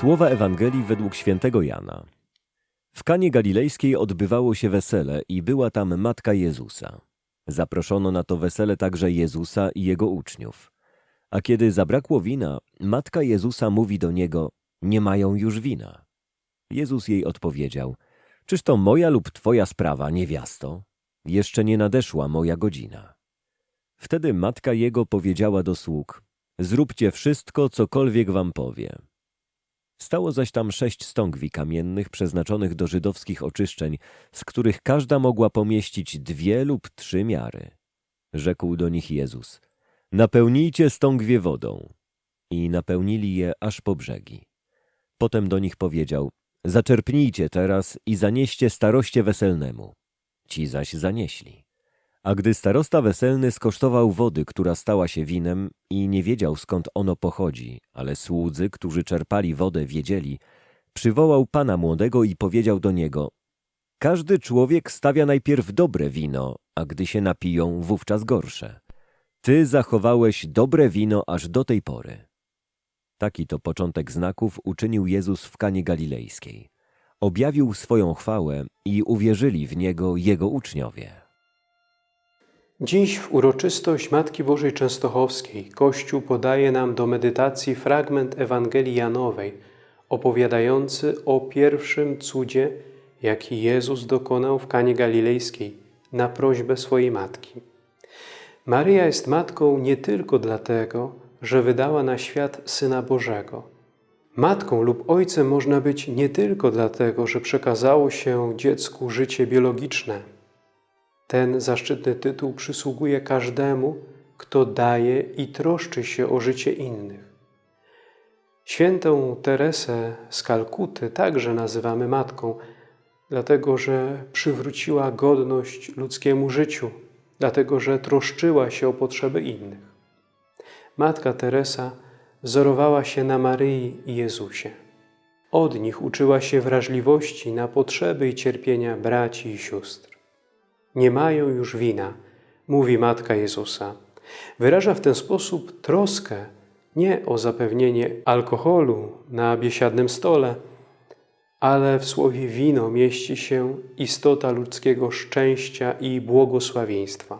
Słowa Ewangelii według świętego Jana. W Kanie Galilejskiej odbywało się wesele i była tam matka Jezusa. Zaproszono na to wesele także Jezusa i jego uczniów. A kiedy zabrakło wina, matka Jezusa mówi do niego: Nie mają już wina. Jezus jej odpowiedział: Czyż to moja lub twoja sprawa, niewiasto? Jeszcze nie nadeszła moja godzina. Wtedy matka jego powiedziała do sług: Zróbcie wszystko, cokolwiek wam powie. Stało zaś tam sześć stągwi kamiennych przeznaczonych do żydowskich oczyszczeń, z których każda mogła pomieścić dwie lub trzy miary. Rzekł do nich Jezus: Napełnijcie stągwie wodą. I napełnili je aż po brzegi. Potem do nich powiedział: Zaczerpnijcie teraz i zanieście staroście weselnemu. Ci zaś zanieśli. A gdy starosta weselny skosztował wody, która stała się winem i nie wiedział skąd ono pochodzi, ale słudzy, którzy czerpali wodę, wiedzieli, przywołał pana młodego i powiedział do niego: Każdy człowiek stawia najpierw dobre wino, a gdy się napiją, wówczas gorsze. Ty zachowałeś dobre wino aż do tej pory. Taki to początek znaków uczynił Jezus w Kanie Galilejskiej. Objawił swoją chwałę i uwierzyli w Niego Jego uczniowie. Dziś w uroczystość Matki Bożej Częstochowskiej Kościół podaje nam do medytacji fragment Ewangelii Janowej opowiadający o pierwszym cudzie, jaki Jezus dokonał w Kanie Galilejskiej na prośbę swojej matki. Maryja jest matką nie tylko dlatego, że wydała na świat Syna Bożego. Matką lub ojcem można być nie tylko dlatego, że przekazało się dziecku życie biologiczne – ten zaszczytny tytuł przysługuje każdemu, kto daje i troszczy się o życie innych. Świętą Teresę z Kalkuty także nazywamy matką, dlatego że przywróciła godność ludzkiemu życiu, dlatego że troszczyła się o potrzeby innych. Matka Teresa wzorowała się na Maryi i Jezusie. Od nich uczyła się wrażliwości na potrzeby i cierpienia braci i sióstr nie mają już wina, mówi Matka Jezusa. Wyraża w ten sposób troskę nie o zapewnienie alkoholu na biesiadnym stole, ale w słowie wino mieści się istota ludzkiego szczęścia i błogosławieństwa.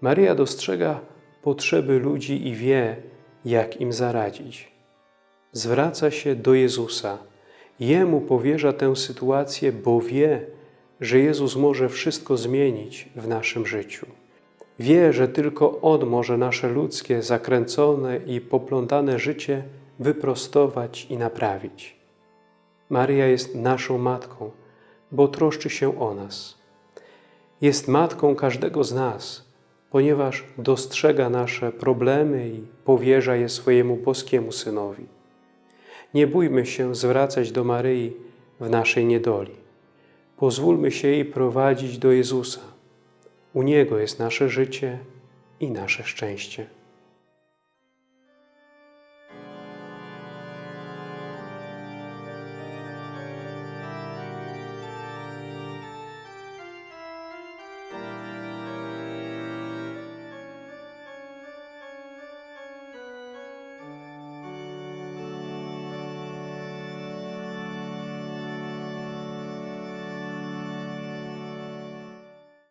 Maryja dostrzega potrzeby ludzi i wie, jak im zaradzić. Zwraca się do Jezusa. Jemu powierza tę sytuację, bo wie, że Jezus może wszystko zmienić w naszym życiu. Wie, że tylko On może nasze ludzkie, zakręcone i poplątane życie wyprostować i naprawić. Maryja jest naszą Matką, bo troszczy się o nas. Jest Matką każdego z nas, ponieważ dostrzega nasze problemy i powierza je swojemu boskiemu Synowi. Nie bójmy się zwracać do Maryi w naszej niedoli. Pozwólmy się jej prowadzić do Jezusa. U Niego jest nasze życie i nasze szczęście.